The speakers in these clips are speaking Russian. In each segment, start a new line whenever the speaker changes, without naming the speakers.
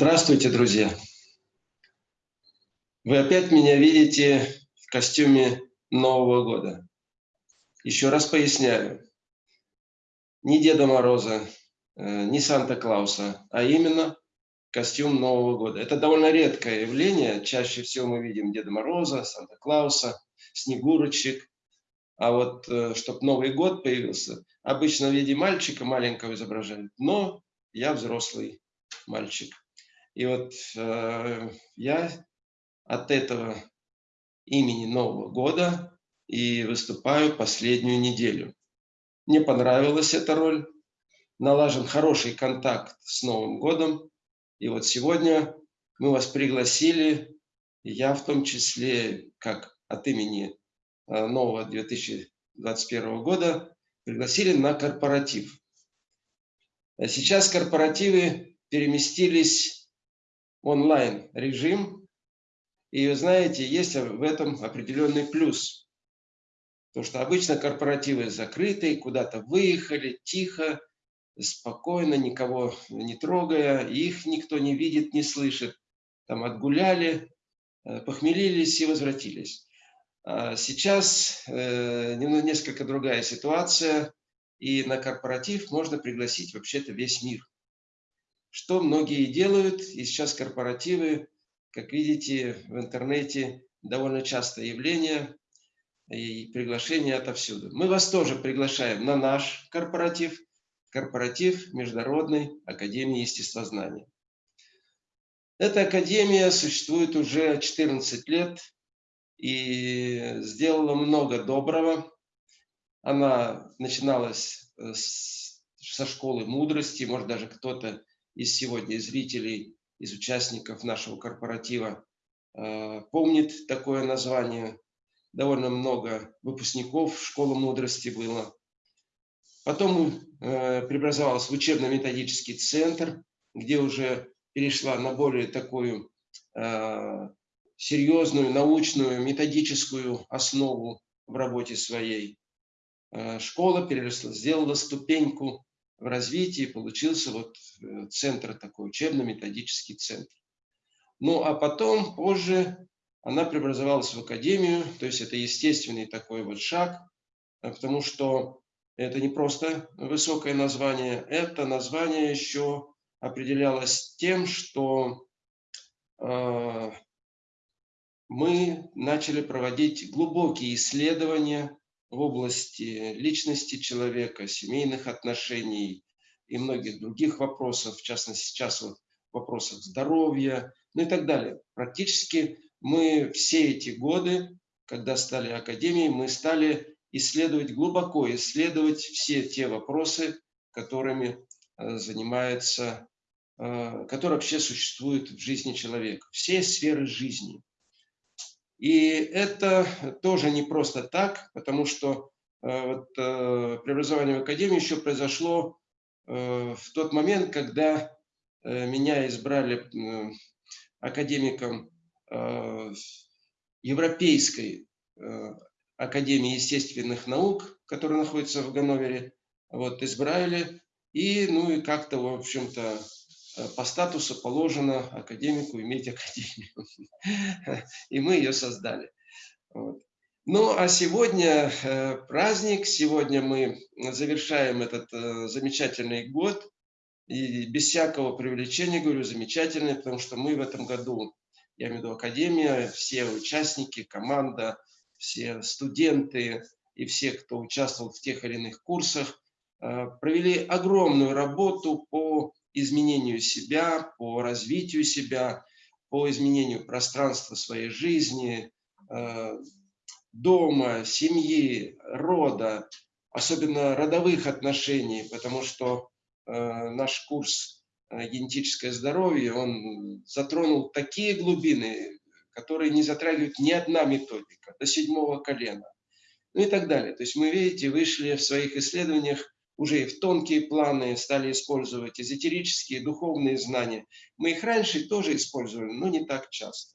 Здравствуйте, друзья! Вы опять меня видите в костюме Нового года. Еще раз поясняю. Не Деда Мороза, э, не Санта-Клауса, а именно костюм Нового года. Это довольно редкое явление. Чаще всего мы видим Деда Мороза, Санта-Клауса, Снегурочек. А вот э, чтобы Новый год появился, обычно в виде мальчика маленького изображают. Но я взрослый мальчик. И вот э, я от этого имени Нового года и выступаю последнюю неделю. Мне понравилась эта роль, налажен хороший контакт с Новым годом. И вот сегодня мы вас пригласили, я в том числе, как от имени э, нового 2021 года, пригласили на корпоратив. Сейчас корпоративы переместились онлайн режим. И знаете, есть в этом определенный плюс. Потому что обычно корпоративы закрытые, куда-то выехали, тихо, спокойно, никого не трогая, их никто не видит, не слышит. Там отгуляли, э, похмелились и возвратились. А сейчас э, несколько другая ситуация, и на корпоратив можно пригласить вообще-то весь мир что многие делают, и сейчас корпоративы, как видите, в интернете довольно частое явление и приглашения отовсюду. Мы вас тоже приглашаем на наш корпоратив, корпоратив Международной Академии Естествознания. Эта академия существует уже 14 лет и сделала много доброго. Она начиналась со школы мудрости, может даже кто-то из сегодня зрителей, из участников нашего корпоратива э, помнит такое название. Довольно много выпускников школы мудрости было. Потом э, преобразовалась в учебно-методический центр, где уже перешла на более такую э, серьезную научную методическую основу в работе своей. Школа переросла, сделала ступеньку в развитии получился вот э, центр такой, учебно-методический центр. Ну, а потом, позже, она преобразовалась в академию, то есть это естественный такой вот шаг, э, потому что это не просто высокое название, это название еще определялось тем, что э, мы начали проводить глубокие исследования в области личности человека, семейных отношений и многих других вопросов, в частности сейчас вот в вопросах здоровья, ну и так далее. Практически мы все эти годы, когда стали академией, мы стали исследовать, глубоко исследовать все те вопросы, которыми э, занимается, э, которые вообще существуют в жизни человека, все сферы жизни. И это тоже не просто так, потому что э, вот, э, преобразование в Академию еще произошло э, в тот момент, когда меня избрали академиком Европейской Академии естественных наук, которая находится в Ганновере, вот, избрали, и, ну, и как-то, в общем-то, по статусу положено академику иметь академию. И мы ее создали. Вот. Ну, а сегодня э, праздник, сегодня мы завершаем этот э, замечательный год. И без всякого привлечения говорю замечательный, потому что мы в этом году, я имею в виду Академия, все участники, команда, все студенты и все, кто участвовал в тех или иных курсах, провели огромную работу по изменению себя, по развитию себя, по изменению пространства своей жизни, э, дома, семьи, рода, особенно родовых отношений, потому что э, наш курс э, генетическое здоровье, он затронул такие глубины, которые не затрагивает ни одна методика, до седьмого колена, ну и так далее. То есть мы, видите, вышли в своих исследованиях уже и в тонкие планы, стали использовать эзотерические, духовные знания. Мы их раньше тоже использовали, но не так часто.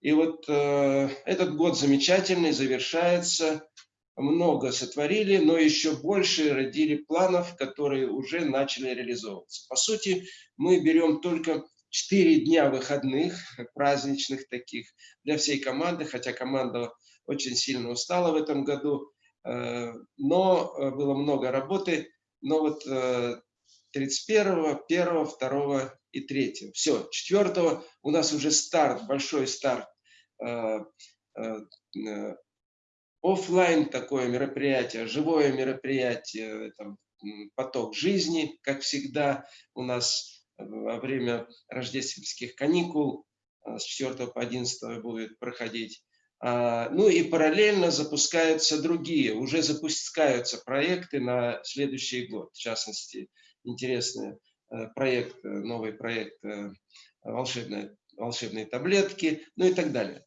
И вот э, этот год замечательный, завершается. Много сотворили, но еще больше родили планов, которые уже начали реализовываться. По сути, мы берем только 4 дня выходных, праздничных таких, для всей команды, хотя команда очень сильно устала в этом году, но э, было много работы. Но вот 31, 1, 2 и 3. Все, 4 у нас уже старт, большой старт. Э, офлайн такое мероприятие, живое мероприятие, там, поток жизни, как всегда у нас во время рождественских каникул с 4 по 11 будет проходить. А, ну и параллельно запускаются другие, уже запускаются проекты на следующий год. В частности, интересный э, проект, э, новый проект э, волшебные, волшебные таблетки, ну и так далее.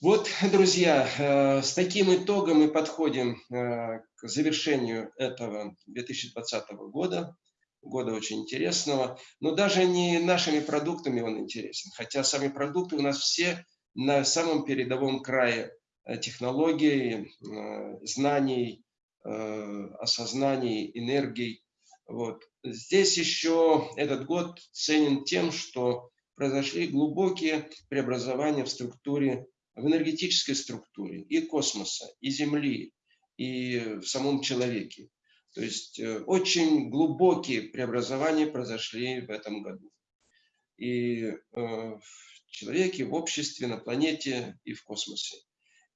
Вот, друзья, с таким итогом мы подходим к завершению этого 2020 года, года очень интересного, но даже не нашими продуктами он интересен, хотя сами продукты у нас все на самом передовом крае э, технологий, э, знаний, э, осознаний, энергий. Вот. Здесь еще этот год ценен тем, что произошли глубокие преобразования в структуре, в энергетической структуре и космоса, и Земли, и в самом человеке. То есть очень глубокие преобразования произошли в этом году. И человеке, в обществе, на планете и в космосе.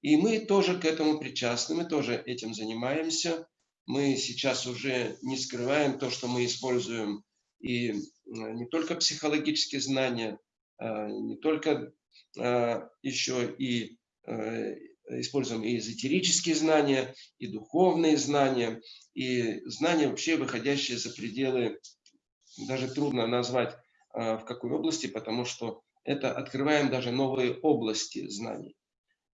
И мы тоже к этому причастны, мы тоже этим занимаемся. Мы сейчас уже не скрываем то, что мы используем и не только психологические знания, а, не только а, еще и э, используем и эзотерические знания, и духовные знания, и знания вообще выходящие за пределы, даже трудно назвать в какой области, потому что это открываем даже новые области знаний.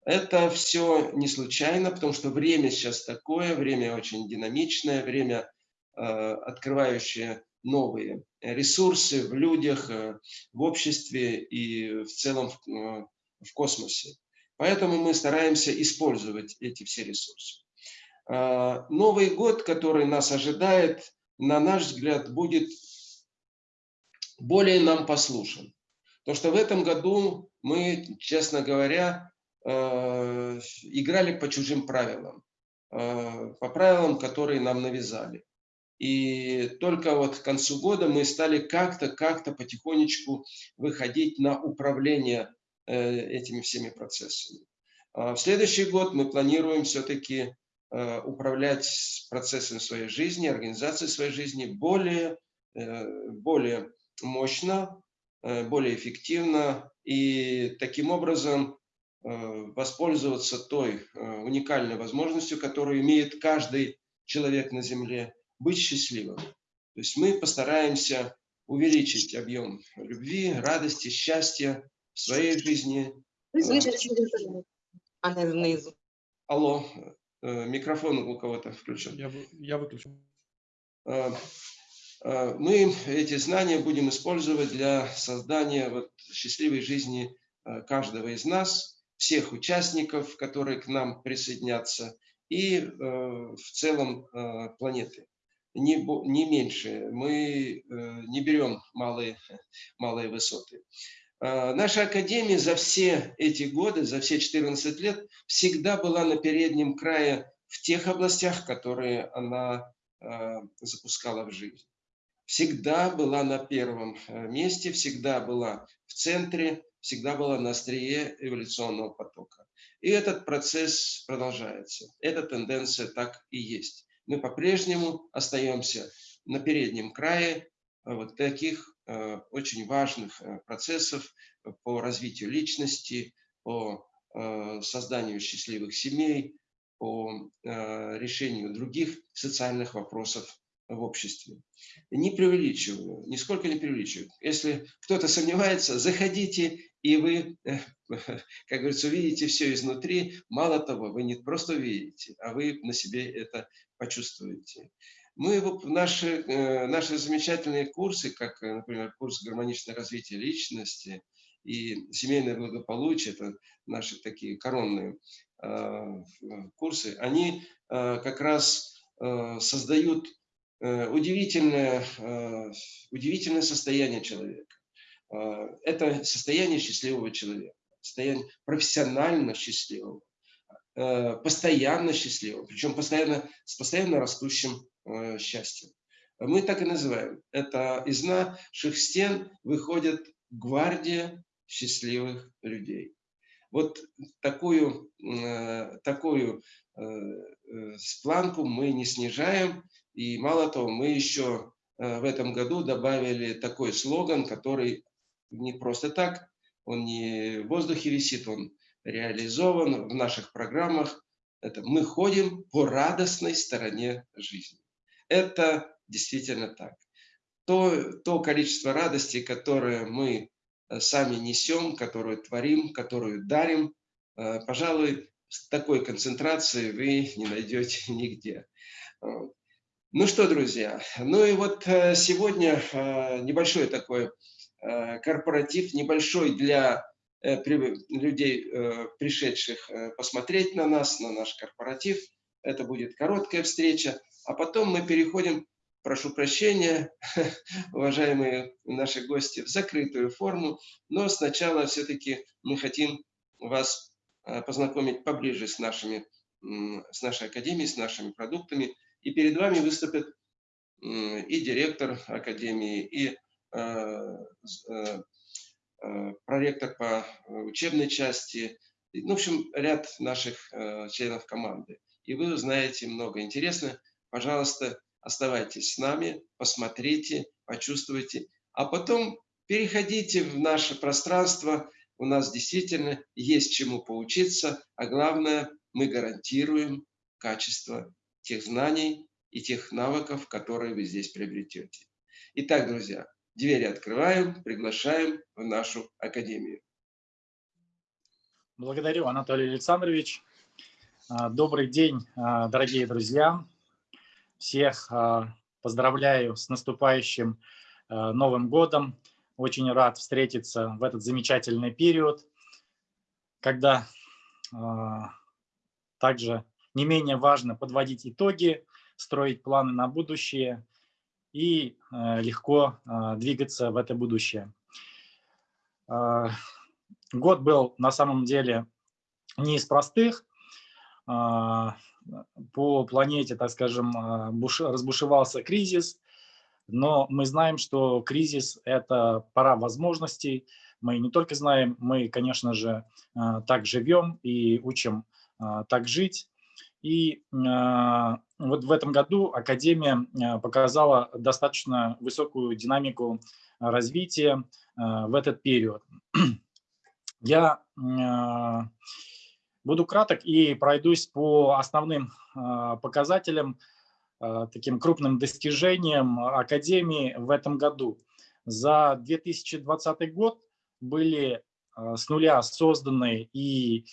Это все не случайно, потому что время сейчас такое, время очень динамичное, время, э, открывающее новые ресурсы в людях, э, в обществе и в целом в, в космосе. Поэтому мы стараемся использовать эти все ресурсы. Новый год, который нас ожидает, на наш взгляд, будет более нам послушен. То, что в этом году мы, честно говоря, э, играли по чужим правилам, э, по правилам, которые нам навязали. И только вот к концу года мы стали как-то, как-то потихонечку выходить на управление э, этими всеми процессами. А в следующий год мы планируем все-таки управлять процессом своей жизни, организацией своей жизни более, более мощно, Э, более эффективно и таким образом э, воспользоваться той э, уникальной возможностью, которую имеет каждый человек на Земле, быть счастливым. То есть мы постараемся увеличить объем любви, радости, счастья в своей жизни. Алло, микрофон у кого-то включен.
Я, я выключу.
Э, мы эти знания будем использовать для создания вот счастливой жизни э, каждого из нас, всех участников, которые к нам присоединятся, и э, в целом планеты. Не, не меньше. Мы не берем малые, малые высоты. Наша Академия за все эти годы, за все 14 лет, всегда была на переднем крае в тех областях, которые она запускала в жизнь всегда была на первом э, месте, всегда была в центре, всегда была на острие эволюционного потока. И этот процесс продолжается. Эта тенденция так и есть. Мы по-прежнему остаемся на переднем крае э, вот таких э, очень важных процессов по развитию личности, по созданию счастливых семей, по решению других социальных вопросов в обществе. Не преувеличиваю, нисколько не преувеличиваю. Если кто-то сомневается, заходите, и вы, как говорится, увидите все изнутри. Мало того, вы не просто увидите, а вы на себе это почувствуете. Мы наши, э, наши замечательные курсы, как, например, курс гармоничное развитие личности и семейное благополучие, это наши такие коронные э, курсы, они э, как раз создают Э, удивительное, э, удивительное состояние человека. Э, это состояние счастливого человека, состояние профессионально счастливого, постоянно счастливого, причем постоянно, с постоянно растущим счастьем. Мы так и называем. Это из наших стен выходит гвардия счастливых людей. Вот такую, такую планку мы не снижаем, и мало того, мы еще э, в этом году добавили такой слоган, который не просто так, он не в воздухе висит, он реализован в наших программах. Это мы ходим по радостной стороне жизни. Это действительно так. То, то количество радости, которое мы э, сами несем, которую творим, которую дарим, э, пожалуй, с такой концентрацией вы не найдете нигде. Ну что, друзья, ну и вот э, сегодня э, небольшой такой э, корпоратив, небольшой для людей, пришедших посмотреть на нас, на наш корпоратив. Это будет короткая встреча, а потом мы переходим, прошу прощения, уважаемые наши гости, в закрытую форму, но сначала все-таки мы хотим вас познакомить поближе с, нашими, с нашей академией, с нашими продуктами, и перед вами выступит и директор Академии, и э, э, э, проректор по учебной части, ну, в общем, ряд наших членов команды. И вы узнаете много интересного. Пожалуйста, оставайтесь с нами, посмотрите, почувствуйте, а потом переходите в наше пространство. У нас действительно есть чему поучиться, а главное, мы гарантируем качество тех знаний и тех навыков, которые вы здесь приобретете. Итак, друзья, двери открываем, приглашаем в нашу академию.
Благодарю, Анатолий Александрович. А, добрый день, а, дорогие друзья. Всех а, поздравляю с наступающим Новым годом. Очень рад встретиться в этот замечательный период, когда также не менее важно подводить итоги, строить планы на будущее и э, легко э, двигаться в это будущее. Э, год был на самом деле не из простых. По планете, так скажем, разбушевался кризис, но мы знаем, что кризис – это пора возможностей. Мы не только знаем, мы, конечно же, так живем и учим так жить. И а, вот в этом году Академия а, показала достаточно высокую динамику развития а, в этот период. Я буду краток и пройдусь по основным показателям, таким крупным достижениям Академии в этом году. За 2020 год были с нуля созданы и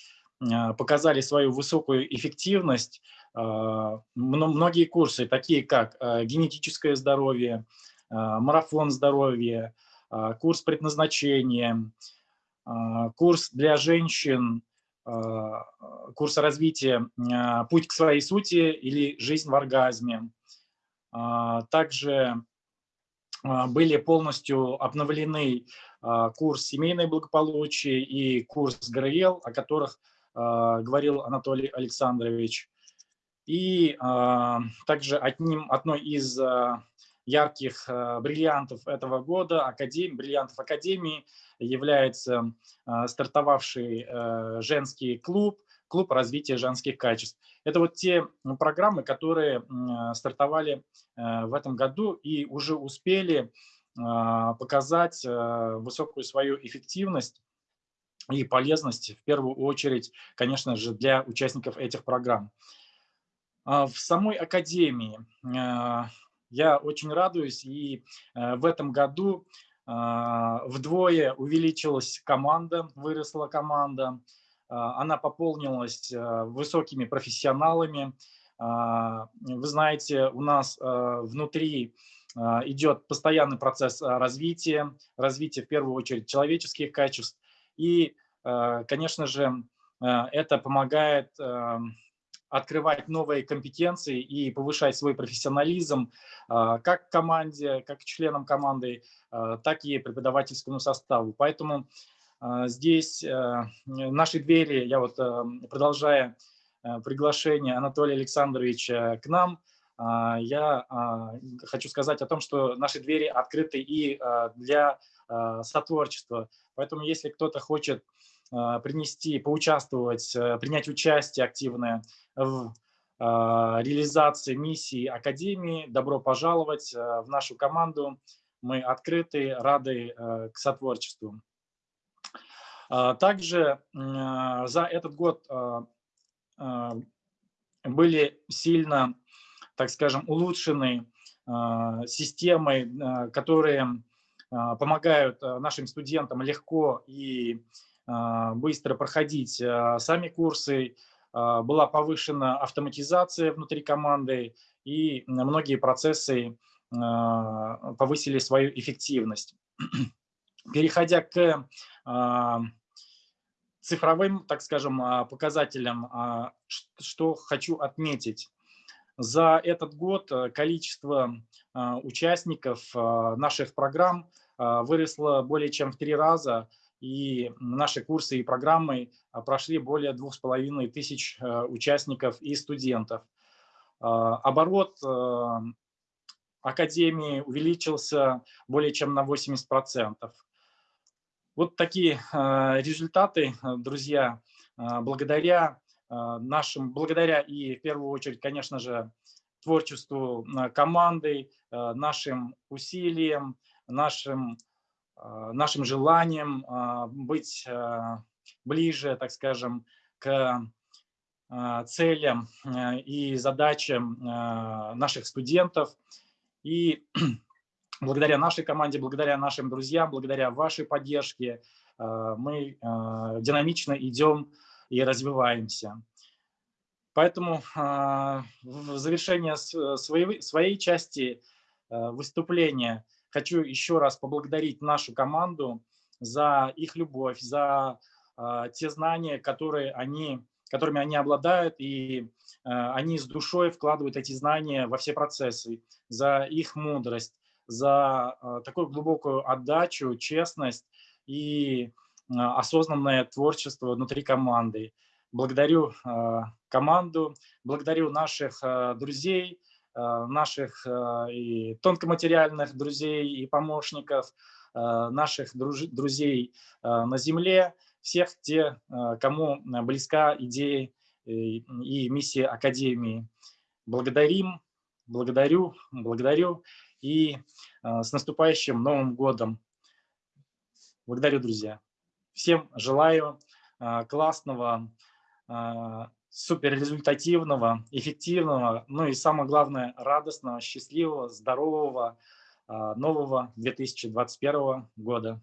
показали свою высокую эффективность. А, многие курсы, такие как а, генетическое здоровье, марафон здоровья, курс предназначения, курс для женщин, курс развития «Путь к своей сути» или «Жизнь в оргазме». Также были полностью обновлены курс «Семейное благополучие» и курс ГРЛ, о которых а, говорил Анатолий Александрович. И а, также одним, одной из а, ярких бриллиантов этого года, академ, бриллиантов Академии, является стартовавший женский клуб, клуб развития женских качеств. Это вот те программы, которые стартовали в этом году и уже успели показать высокую свою эффективность и полезность в первую очередь, конечно же, для участников этих программ. А, в самой академии а, я очень радуюсь, и э, в этом году а, вдвое увеличилась команда, выросла команда, она пополнилась высокими профессионалами. Вы знаете, у нас внутри идет постоянный процесс развития, развития в первую очередь человеческих качеств. И, конечно же, это помогает открывать новые компетенции и повышать свой профессионализм как команде, как членам команды, так и преподавательскому составу. Поэтому здесь наши двери, я вот продолжая приглашение Анатолия Александровича к нам, я хочу сказать о том, что наши двери открыты и для сотворчества. Поэтому если кто-то хочет принести, поучаствовать, принять участие активное в реализации миссии Академии. Добро пожаловать э, в нашу команду. Мы открыты, рады э, к сотворчеству. А, также за этот год были сильно, так скажем, улучшены системы, которые помогают нашим студентам легко и быстро проходить сами курсы, а, была повышена автоматизация внутри команды, и многие процессы а, повысили свою эффективность. Переходя к а, цифровым, так скажем, показателям, что хочу отметить. За этот год количество участников наших программ выросло более чем в три раза – и наши курсы и программы а, прошли более двух с половиной тысяч э, участников и студентов. А, оборот Академии увеличился более чем на 80%. Вот такие результаты, друзья, благодаря нашим, благодаря и в первую очередь, конечно же, творчеству команды, нашим усилиям, нашим а, нашим желанием а, быть а, ближе, так скажем, к целям и задачам наших студентов. И благодаря нашей команде, благодаря нашим друзьям, благодаря вашей поддержке мы динамично идем и развиваемся. Поэтому в завершение своей, своей части выступления Хочу еще раз поблагодарить нашу команду за их любовь, за э, те знания, которые они, которыми они обладают, и э, они с душой вкладывают эти знания во все процессы, за их мудрость, за э, такую глубокую отдачу, честность и осознанное творчество внутри команды. Благодарю команду, благодарю наших друзей, наших э, и тонкоматериальных друзей и помощников, э, наших друзей на земле, всех те, кому близка идея и миссия Академии. Благодарим, благодарю, благодарю и с наступающим Новым годом. Благодарю, друзья. Всем желаю классного супер результативного, эффективного, ну и самое главное, радостного, счастливого, здорового а, нового 2021 года.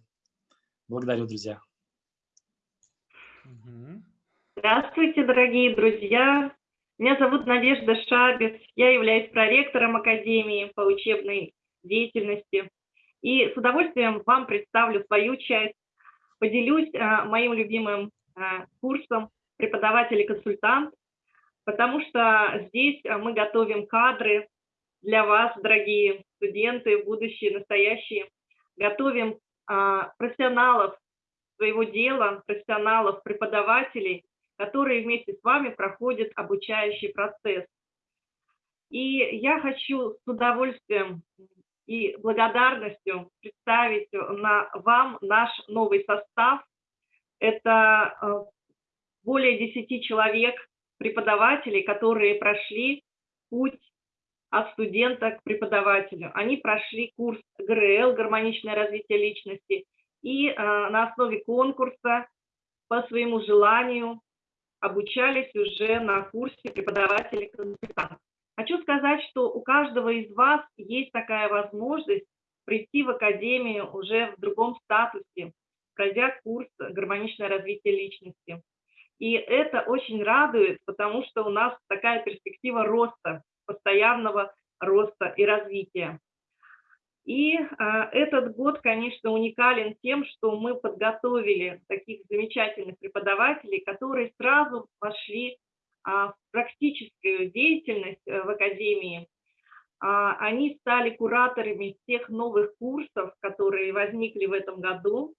Благодарю, друзья.
Здравствуйте, дорогие друзья. Меня зовут Надежда Шабец. Я являюсь проректором Академии по учебной деятельности. И с удовольствием вам представлю свою часть. Поделюсь а, моим любимым а, курсом преподаватель и консультант, потому что здесь э, мы готовим кадры для вас, дорогие студенты, будущие, настоящие, готовим а, профессионалов своего дела, профессионалов, преподавателей, которые вместе с вами проходят обучающий процесс. И я хочу с удовольствием и благодарностью представить на вам наш новый состав. Это э, более 10 человек, преподавателей, которые прошли путь от студента к преподавателю. Они прошли курс ГРЛ, гармоничное развитие личности, и э, на основе конкурса по своему желанию обучались уже на курсе преподавателей-консультантов. Хочу сказать, что у каждого из вас есть такая возможность прийти в академию уже в другом статусе, пройдя курс «Гармоничное развитие личности». И это очень радует, потому что у нас такая перспектива роста, постоянного роста и развития. И а, этот год, конечно, уникален тем, что мы подготовили таких замечательных преподавателей, которые сразу пошли а, в практическую деятельность э, в Академии. А, они стали кураторами всех новых курсов, которые возникли в этом году,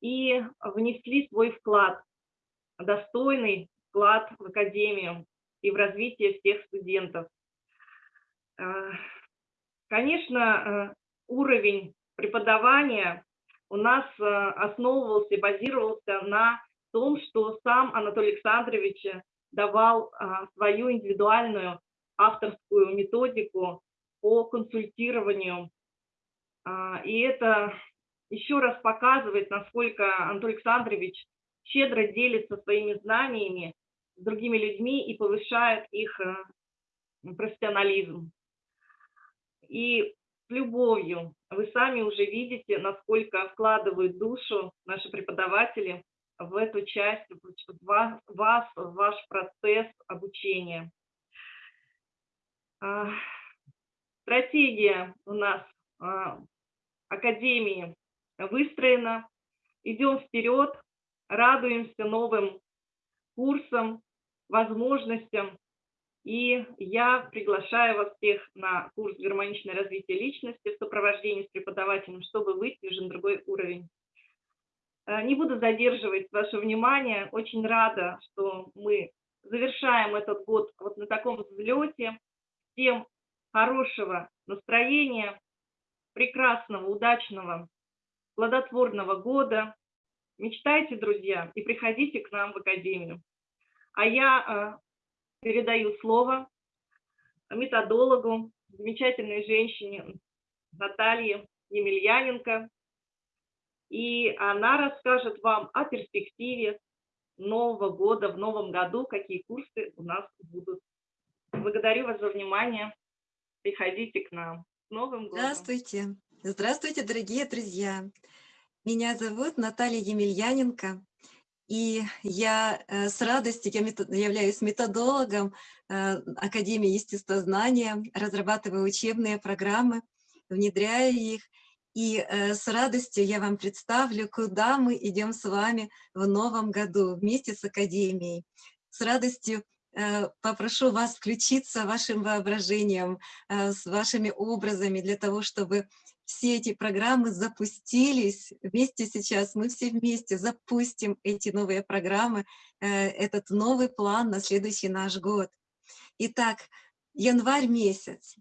и внесли свой вклад, достойный вклад в Академию и в развитие всех студентов. А, конечно, э, уровень преподавания у нас э, основывался, базировался на том, что сам Анатолий Александрович давал свою индивидуальную авторскую методику по консультированию. И это еще раз показывает, насколько Анатолий Александрович щедро делится своими знаниями с другими людьми и повышает их э, профессионализм. И с любовью вы сами уже видите, насколько вкладывают душу наши преподаватели в эту часть, в вас, в ваш процесс обучения. А, стратегия у нас а, Академии выстроена. Идем вперед, радуемся новым курсам, возможностям. И я приглашаю вас всех на курс «Гармоничное развитие личности» в сопровождении с преподавателем, чтобы выйти уже на другой уровень. Э, не буду задерживать ваше внимание. Очень рада, что мы завершаем этот год вот на таком взлете. Всем хорошего настроения, прекрасного, удачного, плодотворного года. Мечтайте, друзья, и приходите к нам в Академию. А я э, передаю слово методологу, замечательной женщине Наталье Емельяненко, и она расскажет вам о перспективе Нового года, в новом году, какие курсы у нас будут. Благодарю вас за внимание. Приходите к нам. С Новым годом!
Здравствуйте! Здравствуйте, дорогие друзья! Меня зовут Наталья Емельяненко, и я э, с радостью я являюсь методологом э, Академии естествознания, разрабатываю учебные программы, внедряю их, и э, с радостью я вам представлю, куда мы идем с вами в новом году вместе с Академией. С радостью попрошу вас включиться вашим воображением, с вашими образами для того, чтобы все эти программы запустились. Вместе сейчас, мы все вместе запустим эти новые программы, этот новый план на следующий наш год. Итак, январь месяц.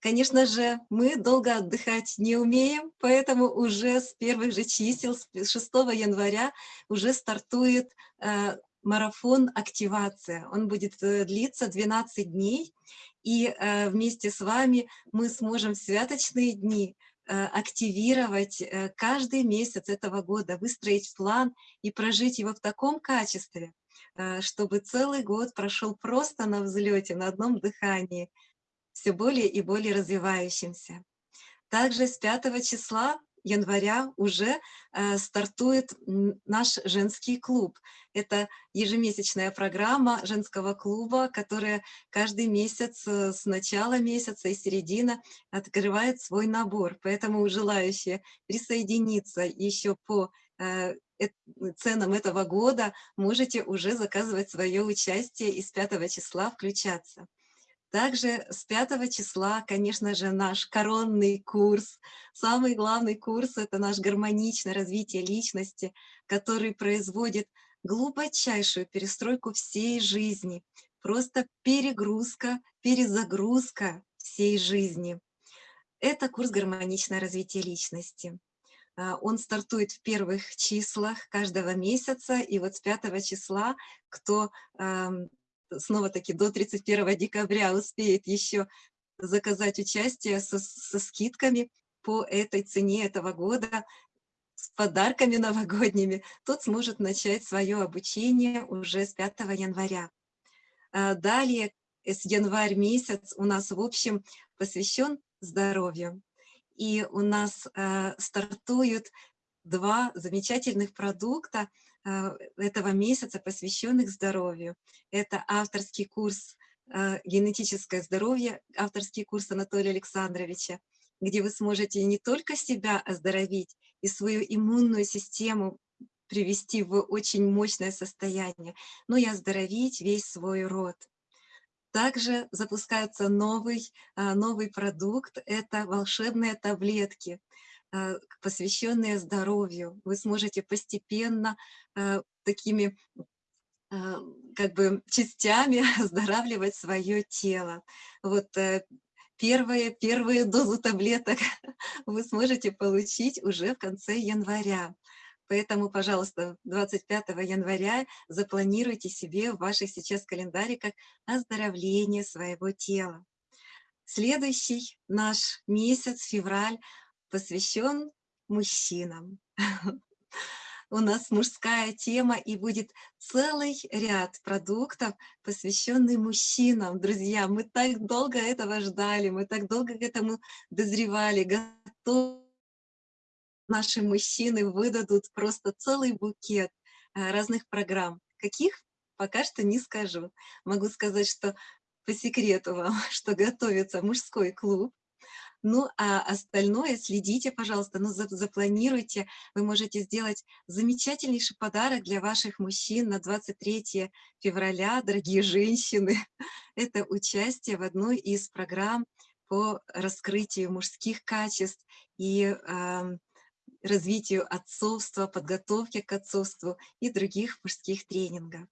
Конечно же, мы долго отдыхать не умеем, поэтому уже с первых же чисел, с 6 января уже стартует э, марафон «Активация». Он будет э, длиться 12 дней, и э, вместе с вами мы сможем в святочные дни э, активировать э, каждый месяц этого года, выстроить план и прожить его в таком качестве, э, чтобы целый год прошел просто на взлете, на одном дыхании, все более и более развивающимся. Также с 5 числа января уже э, стартует наш женский клуб. Это ежемесячная программа женского клуба, которая каждый месяц э, с начала месяца и середина открывает свой набор. Поэтому желающие присоединиться еще по э, ценам этого года можете уже заказывать свое участие и с 5 числа включаться. Также с 5 числа, конечно же, наш коронный курс. Самый главный курс — это наш гармоничное развитие личности, который производит глубочайшую перестройку всей жизни. Просто перегрузка, перезагрузка всей жизни. Это курс «Гармоничное развитие личности». А, он стартует в первых числах каждого месяца, и вот с 5 числа, кто снова-таки до 31 декабря успеет еще заказать участие со, со скидками по этой цене этого года. с подарками новогодними, тот сможет начать свое обучение уже с 5 января. А далее, с январь месяц у нас в общем посвящен здоровью. И у нас э, стартуют два замечательных продукта этого месяца, посвященных здоровью. Это авторский курс э, «Генетическое здоровье», авторский курс Анатолия Александровича, где вы сможете не только себя оздоровить и свою иммунную систему привести в очень мощное состояние, но и оздоровить весь свой род. Также запускается новый, а, новый продукт, это волшебные таблетки, посвященные здоровью. Вы сможете постепенно а, такими как бы частями оздоравливать свое тело. Вот э, первые, первые дозы таблеток вы сможете получить уже в конце января. Поэтому, пожалуйста, 25 января запланируйте себе в ваших сейчас календариках оздоровление своего тела. Следующий наш месяц, февраль, посвящен мужчинам. У нас мужская тема, и будет целый ряд продуктов, посвященный мужчинам. Друзья, мы так долго этого ждали, мы так долго к этому дозревали, готовы наши мужчины выдадут просто целый букет э, разных программ. Каких? Пока что не скажу. Могу сказать, что по секрету вам, что готовится мужской клуб. Ну, а остальное следите, пожалуйста, ну, запланируйте. Вы можете сделать замечательнейший подарок для ваших мужчин на 23 февраля, дорогие женщины. Это участие в одной из программ по раскрытию мужских качеств и э, развитию отцовства, подготовке к отцовству и других мужских тренингов.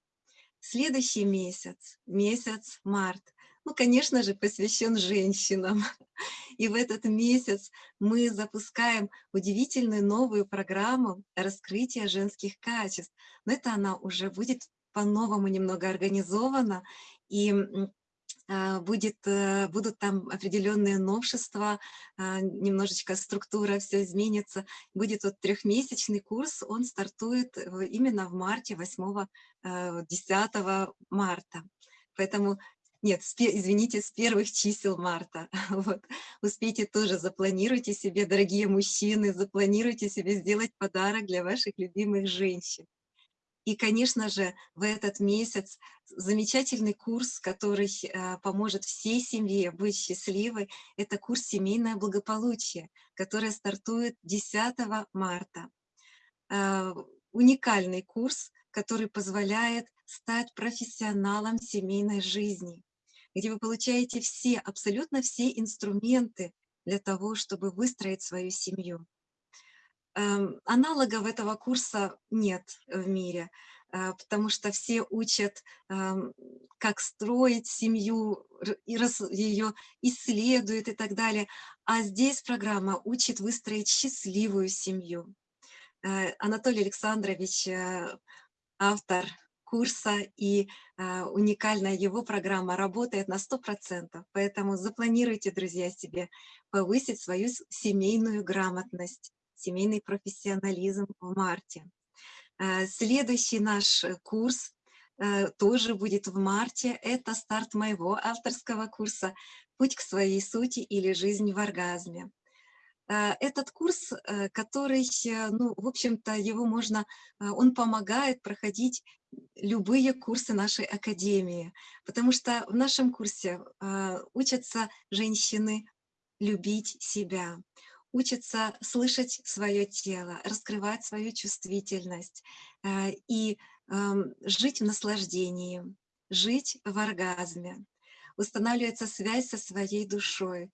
Следующий месяц, месяц март, ну, конечно же, посвящен женщинам. И в этот месяц мы запускаем удивительную новую программу раскрытия женских качеств. Но это она уже будет по-новому немного организована, и а, будет, э, будут там определенные новшества, а, немножечко структура все изменится. Будет вот трехмесячный курс, он стартует именно в марте, 8-10 э, марта. Поэтому нет, извините, с первых чисел марта. Вот. Успейте тоже, запланируйте себе, дорогие мужчины, запланируйте себе сделать подарок для ваших любимых женщин. И, конечно же, в этот месяц замечательный курс, который э, поможет всей семье быть счастливой, это курс «Семейное благополучие», который стартует 10 марта. Э, уникальный курс, который позволяет стать профессионалом семейной жизни, где вы получаете все, абсолютно все инструменты для того, чтобы выстроить свою семью. Эм, аналогов этого курса нет в мире, э, потому что все учат, эм, как строить семью, ее исследуют и так далее. А здесь программа учит выстроить счастливую семью. Э, Анатолий Александрович, э, автор курса, и уникальная его программа работает на 100%. Поэтому запланируйте, друзья, себе повысить свою семейную грамотность семейный профессионализм в марте. Э, следующий наш э, курс э, тоже будет в марте. Это старт моего авторского курса «Путь к своей сути или жизнь в оргазме». Этот курс, который, ну, в общем-то, его можно, он помогает проходить любые курсы нашей академии, потому что в нашем курсе учатся женщины любить себя, учатся слышать свое тело, раскрывать свою чувствительность э, и эм, жить в наслаждении, жить в оргазме. Устанавливается связь со своей душой,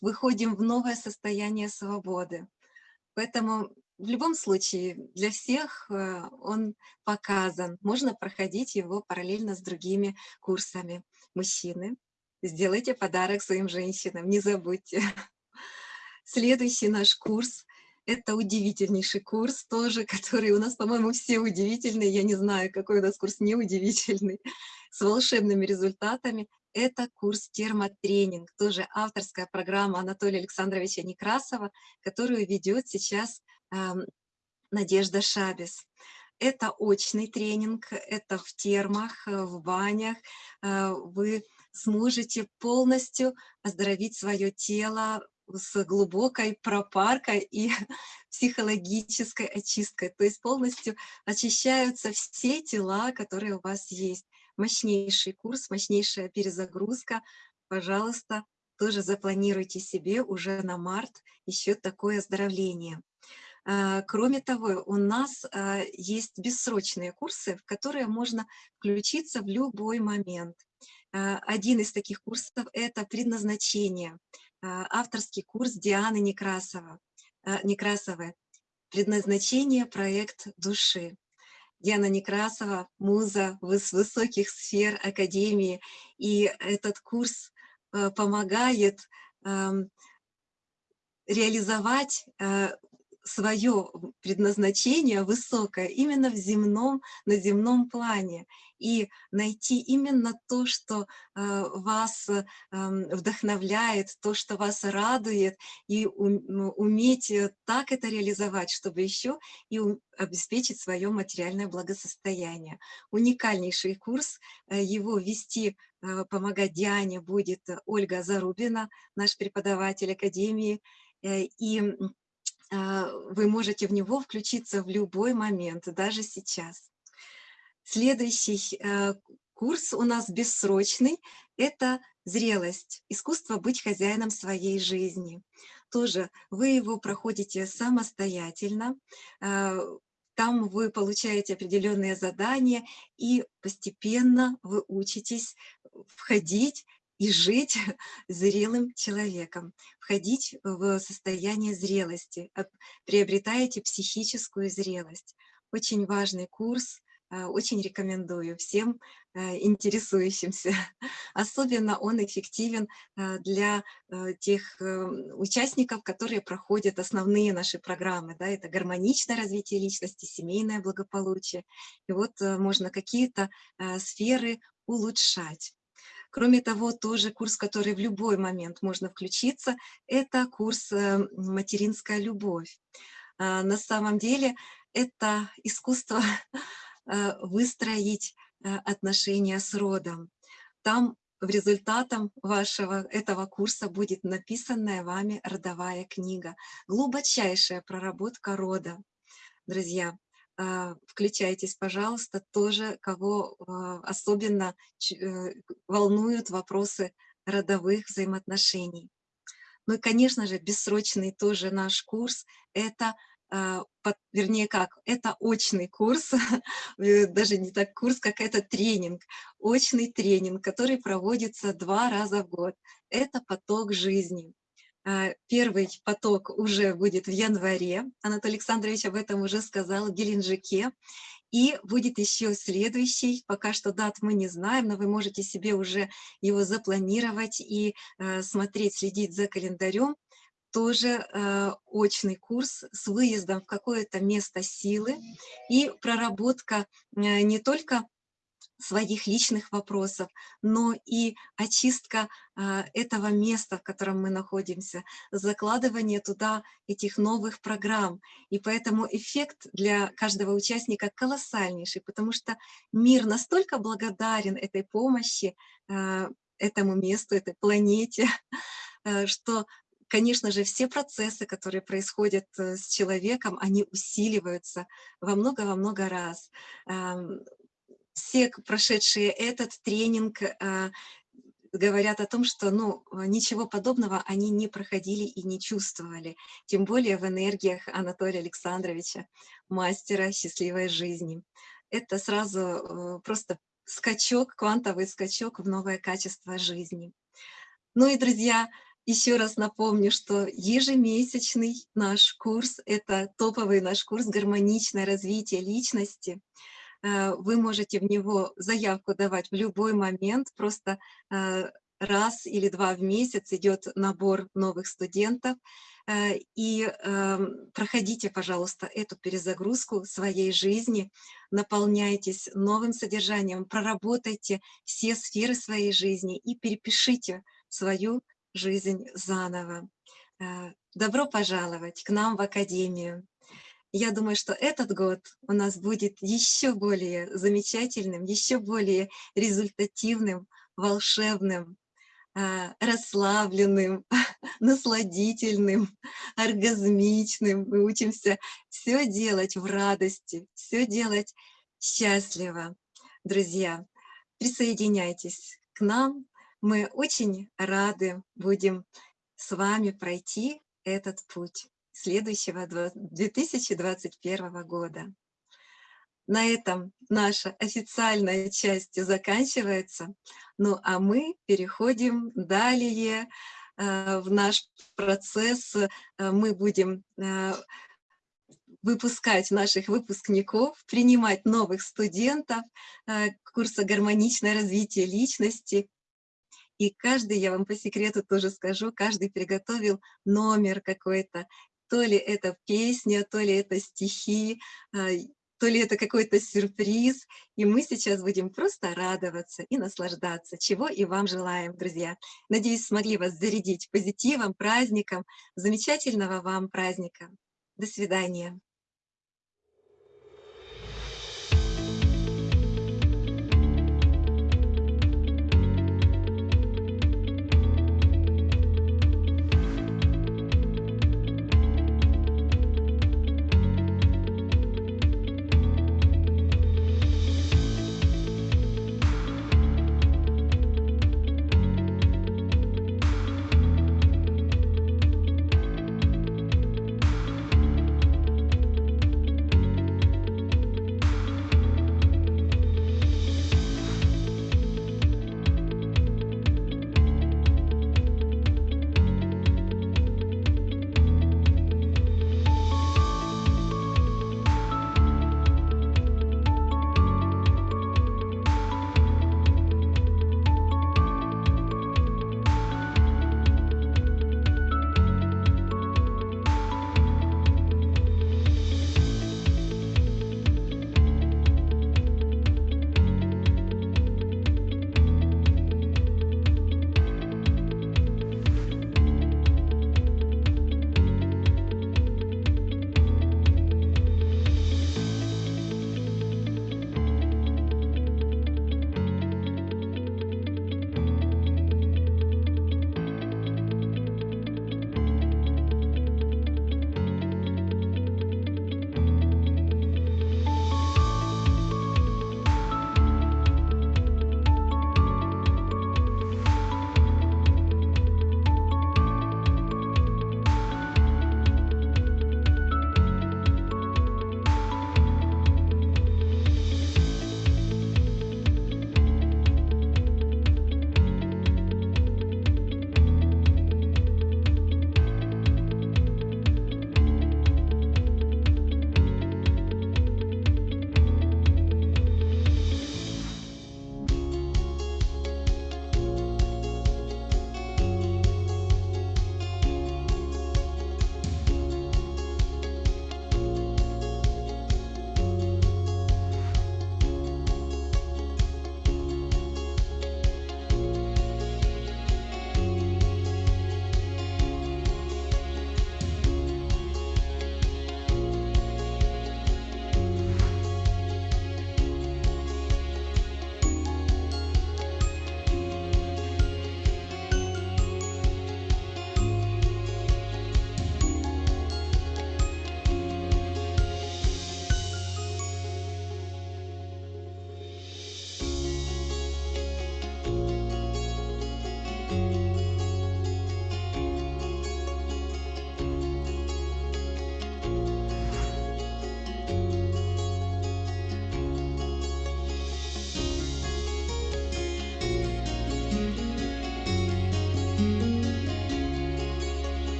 выходим в новое состояние свободы. Поэтому в любом случае для всех э, он показан. Можно проходить его параллельно с другими курсами. Мужчины, сделайте подарок своим женщинам, не забудьте. Следующий наш курс – это удивительнейший курс тоже, который у нас, по-моему, все удивительные. Я не знаю, какой у нас курс неудивительный, с волшебными результатами. Это курс термотренинг, тоже авторская программа Анатолия Александровича Некрасова, которую ведет сейчас Надежда Шабис. Это очный тренинг, это в термах, э, в банях. Э, вы сможете полностью оздоровить свое тело с глубокой пропаркой и психологической очисткой. То есть полностью очищаются все тела, которые у вас есть. Мощнейший курс, мощнейшая перезагрузка. Пожалуйста, тоже запланируйте себе уже на март еще такое оздоровление. А, кроме того, у нас а, есть бессрочные курсы, в которые можно включиться в любой момент. А, один из таких курсов – это предназначение. Авторский курс Дианы Некрасова, Некрасовой «Предназначение. Проект души». Диана Некрасова, муза с высоких сфер Академии, и этот курс помогает реализовать свое предназначение высокое именно в земном, на земном плане и найти именно то, что э, вас э, вдохновляет, то, что вас радует, и у, уметь э, так это реализовать, чтобы еще и обеспечить свое материальное благосостояние. Уникальнейший курс, его вести, помогать Диане будет Ольга Зарубина, наш преподаватель Академии, и вы можете в него включиться в любой момент, даже сейчас. Следующий э, курс у нас бессрочный – это зрелость, искусство быть хозяином своей жизни. Тоже вы его проходите самостоятельно, а, там вы получаете определенные задания, и постепенно вы учитесь входить и жить зрелым человеком, входить в состояние зрелости, приобретаете психическую зрелость. Очень важный курс, а, очень рекомендую всем а, интересующимся. Особенно он эффективен а, для тех э, участников, которые проходят основные наши программы. Да, это гармоничное развитие личности, семейное благополучие. И вот э, можно какие-то сферы улучшать. Кроме того, тоже курс, который в любой момент можно включиться, это курс э, «Материнская любовь». А, на самом деле это искусство э, выстроить э, отношения с родом. Там в результатом вашего этого курса будет написанная вами родовая книга. Глубочайшая проработка рода. Друзья, включайтесь, пожалуйста, тоже, кого а, особенно э, волнуют вопросы родовых взаимоотношений. Ну и, конечно же, бессрочный тоже наш курс – это, а, вернее как, это очный курс, э, даже не так курс, как это тренинг, очный тренинг, который проводится два раза в год. Это поток жизни. А, первый поток уже будет в январе, Анатолий Александрович об этом уже сказал, в Геленджике. И будет еще следующий, пока что дат мы не знаем, но вы можете себе уже его запланировать и э, смотреть, следить за календарем. Тоже э, очный курс с выездом в какое-то место силы и проработка э, не только своих личных вопросов, но и очистка а, этого места, в котором мы находимся, закладывание туда этих новых программ. И поэтому эффект для каждого участника колоссальнейший, потому что мир настолько благодарен этой помощи, а, этому месту, этой планете, а, что конечно же, все процессы, которые происходят э, с человеком, они усиливаются во много-во много раз все прошедшие этот тренинг э, говорят о том, что ну, ничего подобного они не проходили и не чувствовали, тем более в энергиях Анатолия Александровича, мастера счастливой жизни. Это сразу э, просто скачок, квантовый скачок в новое качество жизни. Ну и, друзья, еще раз напомню, что ежемесячный наш курс – это топовый наш курс «Гармоничное развитие личности», вы можете в него заявку давать в любой момент, просто э, раз или два в месяц идет набор новых студентов, э, и эм, проходите, пожалуйста, эту перезагрузку своей жизни, наполняйтесь новым содержанием, проработайте все сферы своей жизни и перепишите свою жизнь заново. Добро пожаловать к нам в Академию. Я думаю, что этот год у нас будет еще более замечательным, еще более результативным, волшебным, а, расслабленным, насладительным, оргазмичным. Мы учимся все делать в радости, все делать счастливо. Друзья, присоединяйтесь к нам. Мы очень рады будем с вами пройти этот путь следующего 2021 года. На этом наша официальная часть заканчивается. Ну а мы переходим далее э, в наш процесс. Э, мы будем э, выпускать наших выпускников, принимать новых студентов курса «Гармоничное развитие личности». И каждый, я вам по секрету тоже скажу, каждый приготовил номер какой-то, то ли это песня, то ли это стихи, то ли это какой-то сюрприз, и мы сейчас будем просто радоваться и наслаждаться, чего и вам желаем, друзья. Надеюсь, смогли вас зарядить позитивом, праздником, замечательного вам праздника. До свидания.